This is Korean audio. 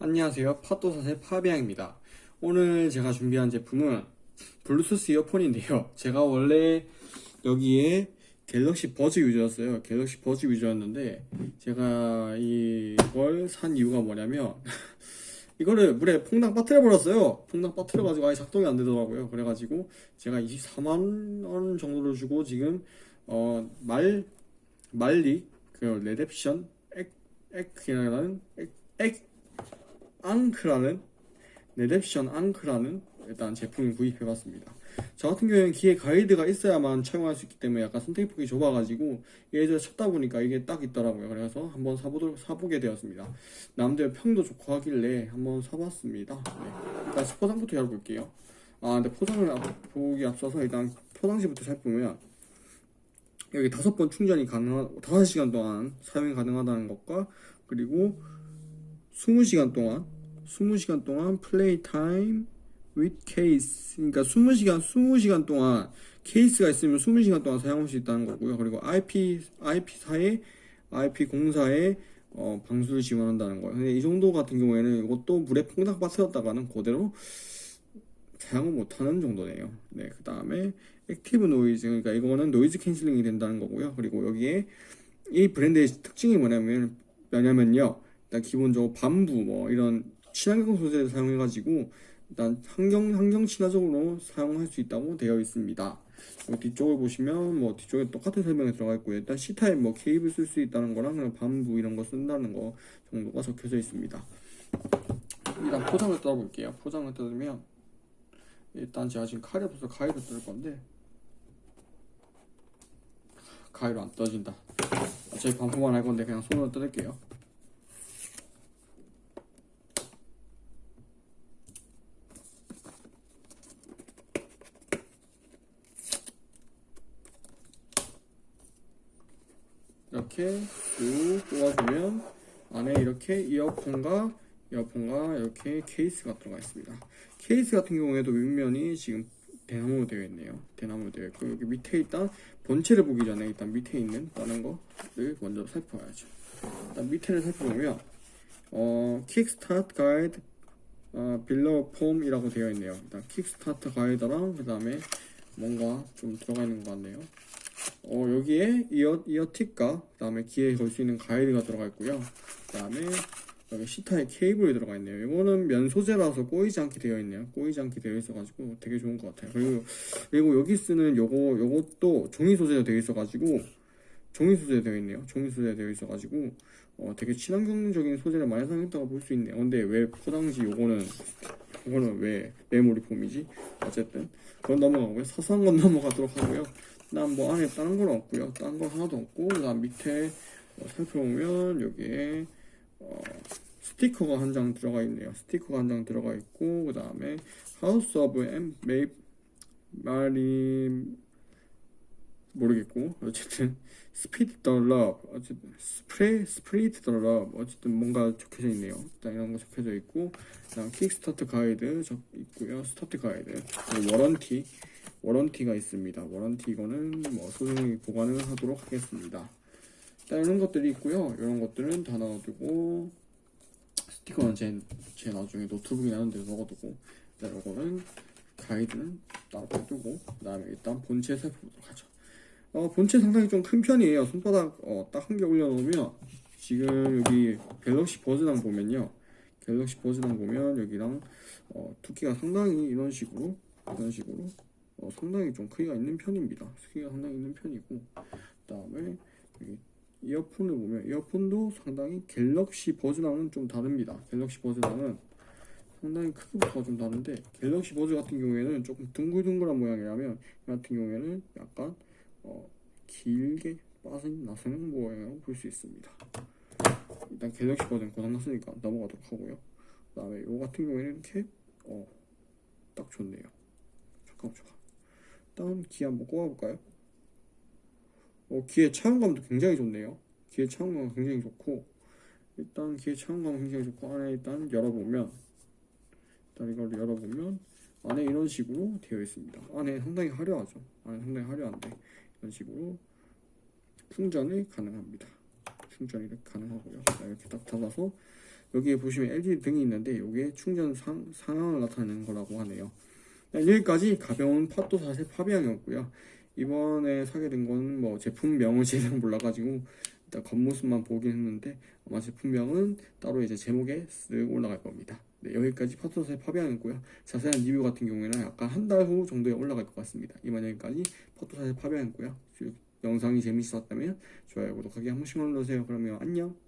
안녕하세요. 팟도사의 파비앙입니다. 오늘 제가 준비한 제품은 블루투스 이어폰인데요. 제가 원래 여기에 갤럭시 버즈 유저였어요. 갤럭시 버즈 유저였는데 제가 이걸 산 이유가 뭐냐면 이거를 물에 퐁당 빠뜨려 버렸어요. 퐁당 빠뜨려 가지고 아예 작동이 안 되더라고요. 그래가지고 제가 24만원 정도를 주고 지금 어 말 말리 그 Redemption 액 액이라는 액, 액 ANC라는 Redemption ANC라는 일단 제품을 구입해봤습니다. 저 같은 경우에는 귀에 가이드가 있어야만 착용할 수 있기 때문에 약간 선택폭이 좁아가지고 예전에 찾다 보니까 이게 딱 있더라고요. 그래서 한번 사보도록 사보게 되었습니다. 남들 평도 좋고 하길래 한번 사봤습니다. 네. 일단 포장부터 열어볼게요. 아 근데 포장을 앞- 보기 앞서서 일단 포장지부터 살펴보면 여기 다섯 번 충전이 가능한 다섯 시간 동안 사용이 가능하다는 것과 그리고 20시간 동안 20시간 동안 play time with case 그러니까 20시간 20시간 동안 케이스가 있으면 20시간 동안 사용할 수 있다는 거고요. 그리고 IP IP사의 IP 공사의 어, 방수를 지원한다는 거예요. 근데 이 정도 같은 경우에는 이것도 물에 퐁당 빠뜨렸다가는 그대로 사용을 못하는 정도네요. 네, 그 다음에 active noise 그러니까 이거는 noise cancelling이 된다는 거고요. 그리고 여기에 이 브랜드의 특징이 뭐냐면 뭐냐면요. 일단 기본적으로 bamboo 뭐 이런 친환경 소재를 사용해가지고 일단 환경 환경 친화적으로 사용할 수 있다고 되어 있습니다. 그리고 뒤쪽을 보시면 뭐 뒤쪽에 똑같은 설명이 들어가 있고요. 일단 C 타입 뭐 케이블 쓸 수 있다는 거랑 그냥 bamboo 이런 거 쓴다는 거 정도가 적혀져 있습니다. 일단 포장을 뜯어볼게요. 포장을 뜯으면 일단 제가 지금 칼이 없어서 가위로 뜯을 건데 가위로 안 떠진다. 어차피 반품만 할 건데 그냥 손으로 뜯을게요. 이렇게 쭉 뽑아주면 안에 이렇게 이어폰과 이어폰과 이렇게 케이스가 들어가 있습니다. 케이스 같은 경우에도 윗면이 지금 대나무로 되어 있네요. 대나무로 되어 있고 여기 밑에 일단 본체를 보기 전에 일단 밑에 있는 다른 거를 먼저 살펴봐야죠. 일단 밑에를 살펴보면 어 quick start 가이드 어, 빌러 폼이라고 되어 있네요. 일단 quick start 가이드랑 그 다음에 뭔가 좀 들어가 있는 것 같네요. 어, 여기에 이어, 이어틱과 그 다음에 귀에 걸 수 있는 가이드가 들어가 있고요. 그 다음에 여기 C타입 케이블이 들어가 있네요. 이거는 면 소재라서 꼬이지 않게 되어 있네요. 꼬이지 않게 되어 있어 가지고 되게 좋은 것 같아요. 그리고, 그리고 여기 쓰는 요거, 요것도 종이 소재로 되어 있어 가지고 종이 소재 되어 있네요. 종이 소재 되어 있어 가지고 어, 되게 친환경적인 소재를 많이 사용했다고 볼 수 있네요. 근데 왜 포장지 요거는 요거는 왜 메모리 폼이지? 어쨌든 그건 넘어가고요. 사소한 건 넘어가도록 하고요. 그다음 뭐 안에 다른 건 없고요. 다른 건 하나도 없고 그다음 밑에 어, 살펴보면 여기에 어, 스티커가 한 장 들어가 있네요. 스티커가 한 장 들어가 있고 그 다음에 House of 엠 메이 Marley 모르겠고 어쨌든 spread the love 어쨌든 spray spread the love 어쨌든 뭔가 적혀져 있네요. 일단 이런 거 적혀져 있고 그다음 quick start 가이드 적 있고요. start 가이드 warranty warranty가 있습니다. warranty 이거는 뭐 소중히 보관을 하도록 하겠습니다. 일단 이런 것들이 있고요. 이런 것들은 다 넣어두고 스티커는 제, 제 나중에 노트북이 나는 데 넣어두고 일단 이거는 가이드는 따로 빼두고 그 다음에 일단 본체 살펴보도록 하죠. 어, 본체 상당히 좀 큰 편이에요. 손바닥 어, 딱 한 개 올려놓으면 지금 여기 갤럭시 버즈랑 보면요. 갤럭시 버즈랑 보면 여기랑 어, 두께가 상당히 이런 식으로 이런 식으로 어, 상당히 좀 크기가 있는 편입니다. 크기가 상당히 있는 편이고 그 다음에 여기 이어폰을 보면 이어폰도 상당히 갤럭시 버즈랑은 좀 다릅니다. 갤럭시 버즈랑은 상당히 크기부터가 좀 다른데 갤럭시 버즈 같은 경우에는 조금 둥글둥글한 모양이라면 이 같은 경우에는 약간 어, 길게 빠진 나서는 모양이라고 볼 수 있습니다. 일단 갤럭시 버전 고장났으니까 넘어가도록 하고요. 그 다음에 이 같은 경우에는 이렇게 어, 딱 좋네요. 잠깐 잠깐. 일단 귀 한번 꼽아볼까요? 어, 귀의 차용감도 굉장히 좋네요. 귀의 차용감 굉장히 좋고 일단 귀의 차용감 굉장히 좋고 안에 일단 열어보면 일단 이걸 열어보면 안에 이런 식으로 되어 있습니다. 안에 상당히 화려하죠. 안에 상당히 화려한데 이런 식으로 충전이 가능합니다. 충전이 가능하고요. 자, 이렇게 딱 닫아서 여기에 보시면 LED 등이 있는데 이게 충전 상, 상황을 나타내는 거라고 하네요. 네, 여기까지 가벼운 사실 파비앙이었고요. 이번에 사게 된 거는 뭐 제품명을 제대로 몰라가지고 일단 겉모습만 보긴 했는데 아마 제품명은 따로 이제 제목에 쓱 올라갈 겁니다. 네, 여기까지 팟도사의 파비앙이었고요. 자세한 리뷰 같은 경우에는 약간 한 달 후 정도에 올라갈 것 같습니다. 이번 여기까지 팟도사의 파비앙이었고요. 영상이 재밌었다면 좋아요, 구독하기 한 번씩만 눌러주세요. 그러면 안녕.